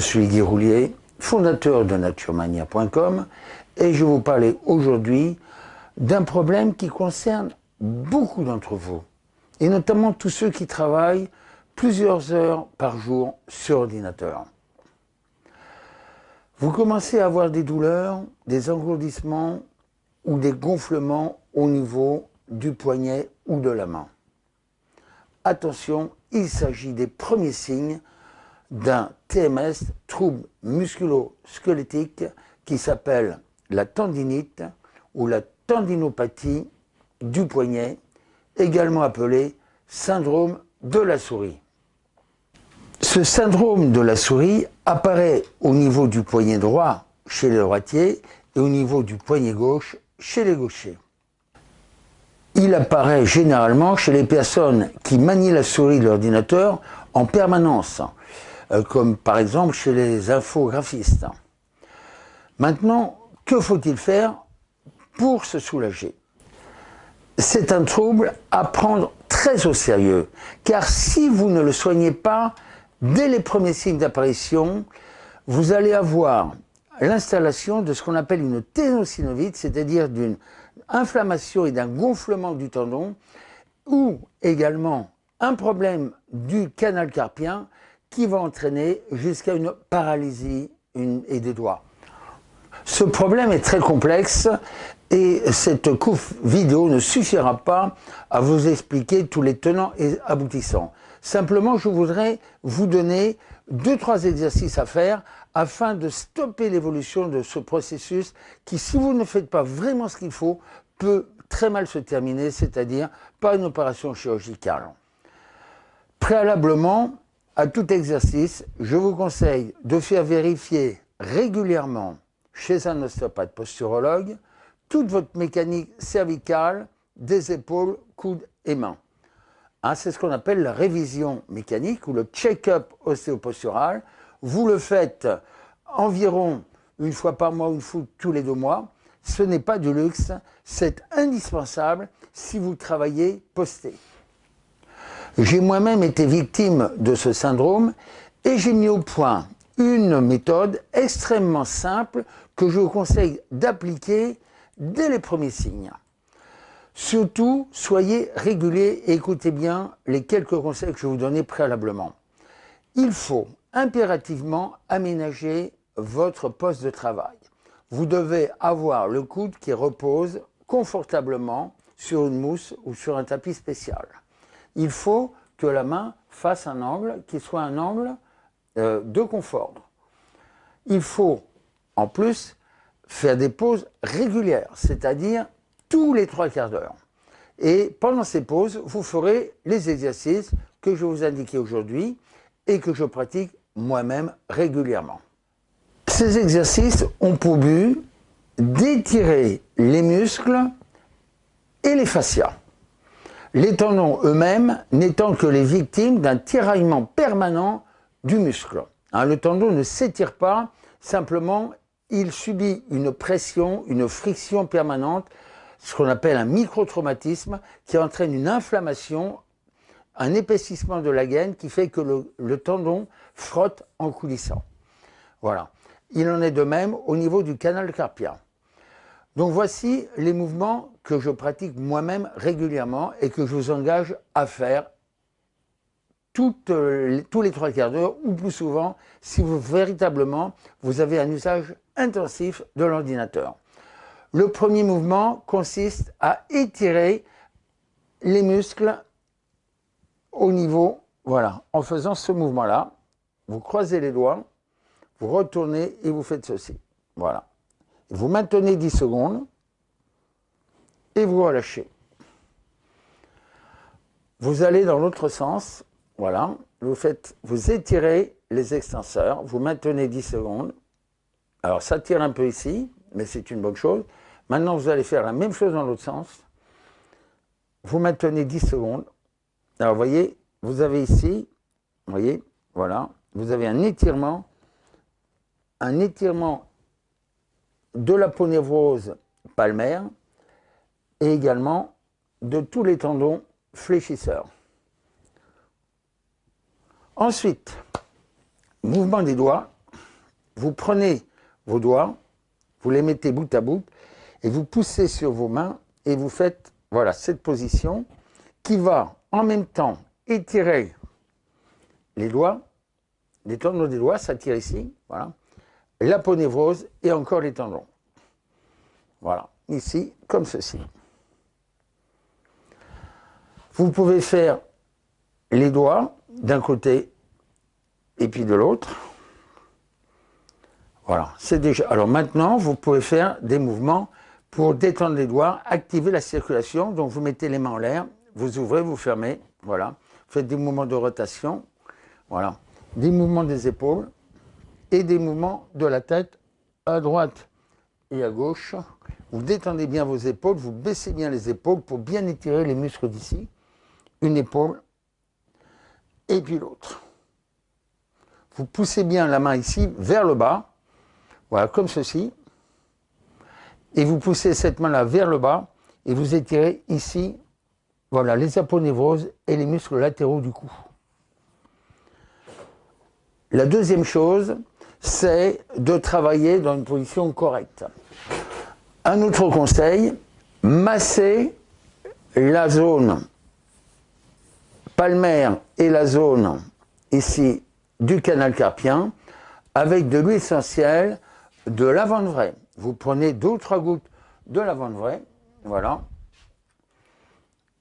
Je suis Guy Roulier, fondateur de naturemania.com et je vous parler aujourd'hui d'un problème qui concerne beaucoup d'entre vous et notamment tous ceux qui travaillent plusieurs heures par jour sur ordinateur. Vous commencez à avoir des douleurs, des engourdissements ou des gonflements au niveau du poignet ou de la main. Attention, il s'agit des premiers signes d'un TMS, trouble musculo-squelettique, qui s'appelle la tendinite ou la tendinopathie du poignet, également appelé syndrome de la souris. Ce syndrome de la souris apparaît au niveau du poignet droit chez les droitiers et au niveau du poignet gauche chez les gauchers. Il apparaît généralement chez les personnes qui manient la souris de l'ordinateur en permanence, comme par exemple chez les infographistes. Maintenant, que faut-il faire pour se soulager? C'est un trouble à prendre très au sérieux, car si vous ne le soignez pas, dès les premiers signes d'apparition, vous allez avoir l'installation de ce qu'on appelle une ténosynovite, c'est-à-dire d'une inflammation et d'un gonflement du tendon, ou également un problème du canal carpien qui va entraîner jusqu'à une paralysie et des doigts. Ce problème est très complexe et cette coupe vidéo ne suffira pas à vous expliquer tous les tenants et aboutissants. Simplement, je voudrais vous donner deux, trois exercices à faire afin de stopper l'évolution de ce processus qui, si vous ne faites pas vraiment ce qu'il faut, peut très mal se terminer, c'est-à-dire pas une opération chirurgicale. Préalablement à tout exercice, je vous conseille de faire vérifier régulièrement chez un ostéopathe posturologue toute votre mécanique cervicale des épaules, coudes et mains. Hein, c'est ce qu'on appelle la révision mécanique ou le check-up ostéopostural. Vous le faites environ une fois par mois, une fois tous les deux mois. Ce n'est pas du luxe, c'est indispensable si vous travaillez posté. J'ai moi-même été victime de ce syndrome et j'ai mis au point une méthode extrêmement simple que je vous conseille d'appliquer dès les premiers signes. Surtout, soyez réguliers et écoutez bien les quelques conseils que je vous donner préalablement. Il faut impérativement aménager votre poste de travail. Vous devez avoir le coude qui repose confortablement sur une mousse ou sur un tapis spécial. Il faut que la main fasse un angle qui soit un angle euh, de confort. Il faut en plus faire des pauses régulières, c'est-à-dire tous les trois quarts d'heure. Et pendant ces pauses, vous ferez les exercices que je vous indiquer aujourd'hui et que je pratique moi-même régulièrement. Ces exercices ont pour but d'étirer les muscles et les fascias. Les tendons eux-mêmes n'étant que les victimes d'un tiraillement permanent du muscle. Hein, le tendon ne s'étire pas, simplement il subit une pression, une friction permanente ce qu'on appelle un microtraumatisme qui entraîne une inflammation, un épaississement de la gaine qui fait que le, tendon frotte en coulissant. Voilà. Il en est de même au niveau du canal carpien. Donc voici les mouvements que je pratique moi-même régulièrement et que je vous engage à faire tous les trois quarts d'heure ou plus souvent si vous véritablement vous avez un usage intensif de l'ordinateur. Le premier mouvement consiste à étirer les muscles au niveau, voilà, en faisant ce mouvement-là. Vous croisez les doigts, vous retournez et vous faites ceci. Voilà. Vous maintenez 10 secondes et vous relâchez. Vous allez dans l'autre sens, voilà, vous vous étirez les extenseurs, vous maintenez 10 secondes. Alors ça tire un peu ici, mais c'est une bonne chose. Maintenant, vous allez faire la même chose dans l'autre sens. Vous maintenez 10 secondes. Alors, vous voyez, vous avez ici, vous voyez, voilà, vous avez un étirement, un étirement de la ponévrose palmaire et également de tous les tendons fléchisseurs. Ensuite, mouvement des doigts, vous prenez vos doigts, vous les mettez bout à bout, et vous poussez sur vos mains, et vous faites, voilà, cette position, qui va en même temps étirer les doigts, les tendons des doigts, ça ici, voilà, l'aponévrose et encore les tendons. Voilà, ici, comme ceci. Vous pouvez faire les doigts d'un côté et puis de l'autre. Voilà, c'est déjà. Alors maintenant, vous pouvez faire des mouvements pour détendre les doigts, activer la circulation. Donc vous mettez les mains en l'air, vous ouvrez, vous fermez. Voilà, faites des mouvements de rotation. Voilà, des mouvements des épaules et des mouvements de la tête à droite et à gauche. Vous détendez bien vos épaules, vous baissez bien les épaules pour bien étirer les muscles d'ici. Une épaule et puis l'autre. Vous poussez bien la main ici vers le bas, voilà, comme ceci. Et vous poussez cette main-là vers le bas et vous étirez ici, voilà, les aponevroses et les muscles latéraux du cou. La deuxième chose, c'est de travailler dans une position correcte. Un autre conseil, masser la zone palmaire et la zone ici du canal carpien avec de l'huile essentielle de lavande vraie. Vous prenez deux ou trois gouttes de lavande vraie, voilà,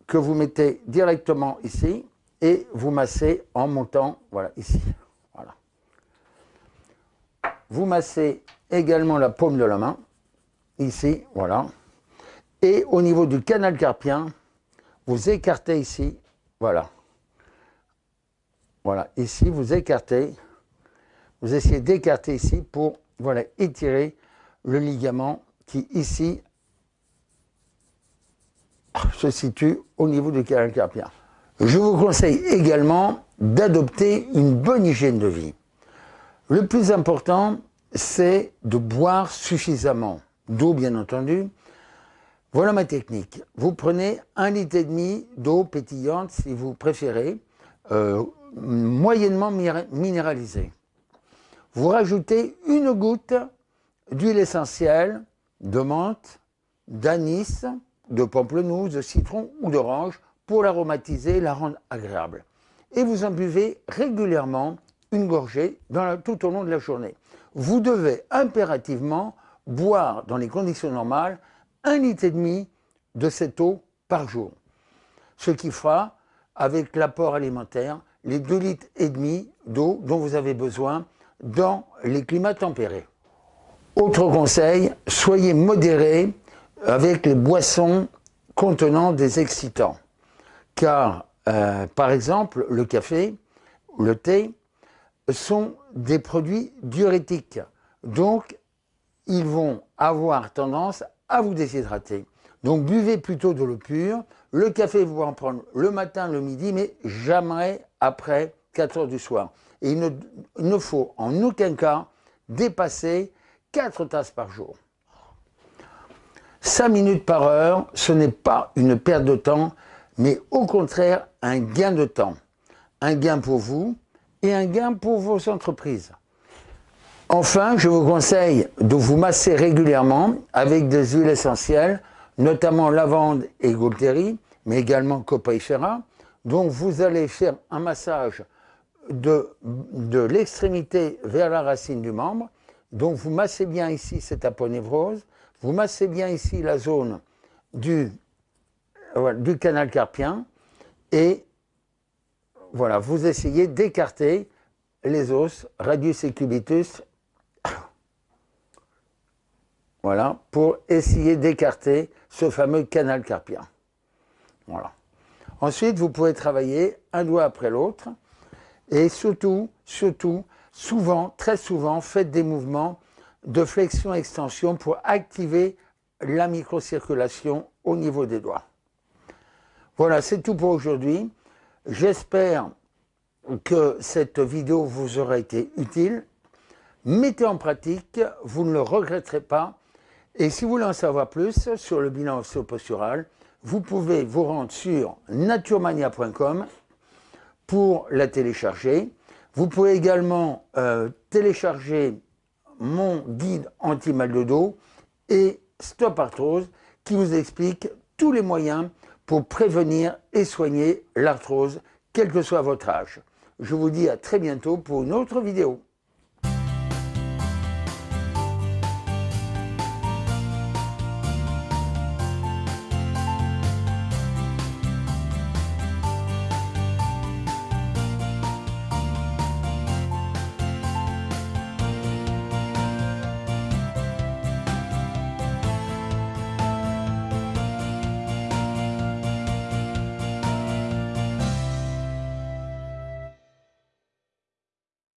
que vous mettez directement ici et vous massez en montant, voilà, ici. Vous massez également la paume de la main, ici, voilà. Et au niveau du canal carpien, vous écartez ici, voilà. Voilà, ici, vous écartez, vous essayez d'écarter ici pour voilà, étirer le ligament qui, ici, se situe au niveau du canal carpien. Je vous conseille également d'adopter une bonne hygiène de vie. Le plus important, c'est de boire suffisamment d'eau, bien entendu. Voilà ma technique. Vous prenez un litre et demi d'eau pétillante, si vous préférez, euh, moyennement minéralisé. Vous rajoutez une goutte d'huile essentielle de menthe, d'anis, de pamplemousse, de citron ou d'orange pour l'aromatiser, la rendre agréable. Et vous en buvez régulièrement une gorgée tout au long de la journée. Vous devez impérativement boire dans les conditions normales un litre et demi de cette eau par jour. Ce qui fera, avec l'apport alimentaire, les 2 litres et demi d'eau dont vous avez besoin dans les climats tempérés. Autre conseil, soyez modéré avec les boissons contenant des excitants. Car, euh, par exemple, le café, le thé, sont des produits diurétiques. Donc, ils vont avoir tendance à vous déshydrater. Donc, buvez plutôt de l'eau pure. Le café, vous pouvez en prendre le matin, le midi, mais jamais après 4 heures du soir. Et il ne, faut en aucun cas dépasser 4 tasses par jour. 5 minutes par heure, ce n'est pas une perte de temps, mais au contraire un gain de temps. Un gain pour vous et un gain pour vos entreprises. Enfin, je vous conseille de vous masser régulièrement avec des huiles essentielles, notamment lavande et gaultérie, mais également copaifera, donc vous allez faire un massage de, de l'extrémité vers la racine du membre. Donc vous massez bien ici cette aponévrose, vous massez bien ici la zone du, du canal carpien et voilà, vous essayez d'écarter les os, radius et cubitus, voilà, pour essayer d'écarter ce fameux canal carpien. Voilà. Ensuite, vous pouvez travailler un doigt après l'autre. Et surtout, surtout, souvent, très souvent, faites des mouvements de flexion-extension pour activer la microcirculation au niveau des doigts. Voilà, c'est tout pour aujourd'hui. J'espère que cette vidéo vous aura été utile. Mettez en pratique, vous ne le regretterez pas. Et si vous voulez en savoir plus sur le bilan osseo-postural, vous pouvez vous rendre sur naturemania.com pour la télécharger. Vous pouvez également euh, télécharger mon guide anti-mal de dos et Stop Arthrose qui vous explique tous les moyens pour prévenir et soigner l'arthrose, quel que soit votre âge. Je vous dis à très bientôt pour une autre vidéo.